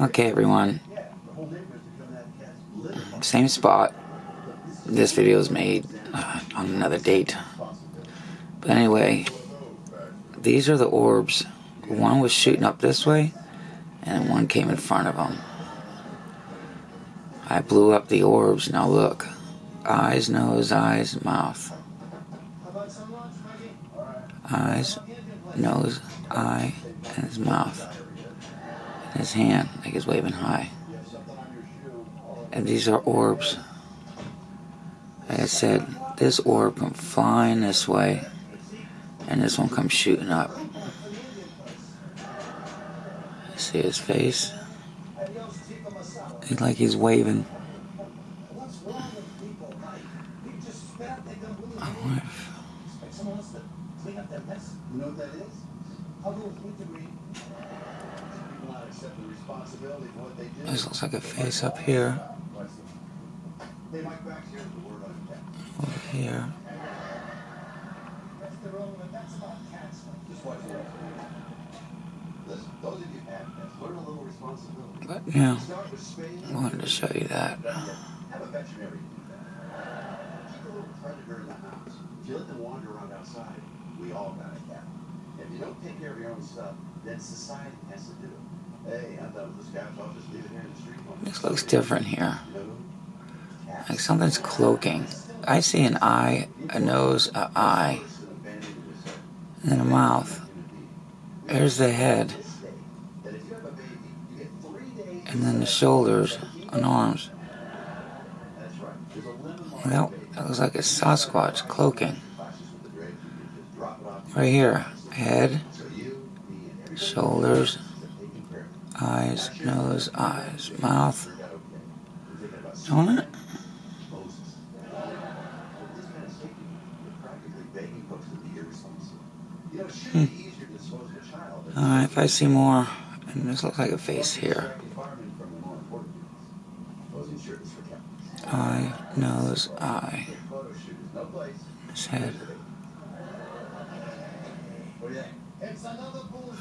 Okay, everyone. Same spot. This video is made uh, on another date. But anyway, these are the orbs. One was shooting up this way, and one came in front of them. I blew up the orbs. Now look. Eyes, nose, eyes, mouth. Eyes, nose, eye, and his mouth. His hand, like he's waving high. And these are orbs. Like I said, this orb comes flying this way, and this one comes shooting up. See his face? It's like he's waving. I wonder if. You know what that is? I'll go with this looks like a face up here, They might back here the word over here. That's their own, but that's about cats. Just watch it. Those of you have pets, a little responsibility. But yeah, Start with spaying. I wanted to show you that. Have a veterinary do that. Keep a little predator in the house. If you let them wander around outside, we all got a cat. If you don't take care of your own stuff, then society has to do it. This looks different here. Like something's cloaking. I see an eye, a nose, a eye, and a mouth. There's the head, and then the shoulders and arms. Well, that looks like a Sasquatch cloaking. Right here, head, shoulders, else are taking care of it. Eyes, nose, eyes, mouth. Don't it? Hmm. Than Alright, if I see more, and this looks like a face here. Eye, nose, eye, his head.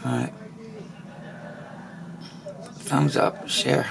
Alright. Thumbs up, share.